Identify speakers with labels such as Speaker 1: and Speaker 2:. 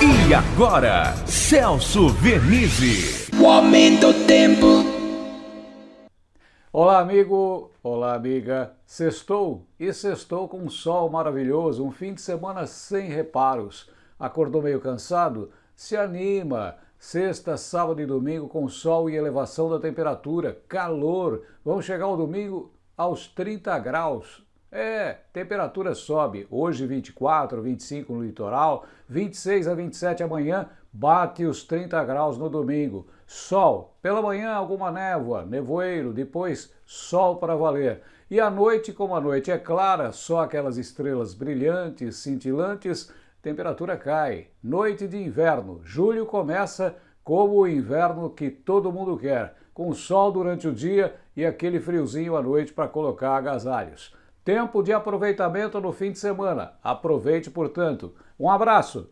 Speaker 1: E agora, Celso Vernizzi.
Speaker 2: O aumento do tempo.
Speaker 3: Olá, amigo. Olá, amiga. Sextou e sextou com um sol maravilhoso, um fim de semana sem reparos. Acordou meio cansado? Se anima. Sexta, sábado e domingo com sol e elevação da temperatura, calor. Vamos chegar ao domingo aos 30 graus. É, temperatura sobe. Hoje 24, 25 no litoral, 26 a 27 amanhã, bate os 30 graus no domingo. Sol, pela manhã alguma névoa, nevoeiro, depois sol para valer. E à noite, como a noite é clara, só aquelas estrelas brilhantes, cintilantes, temperatura cai. Noite de inverno. Julho começa como o inverno que todo mundo quer, com sol durante o dia e aquele friozinho à noite para colocar agasalhos. Tempo de aproveitamento no fim de semana. Aproveite, portanto. Um abraço.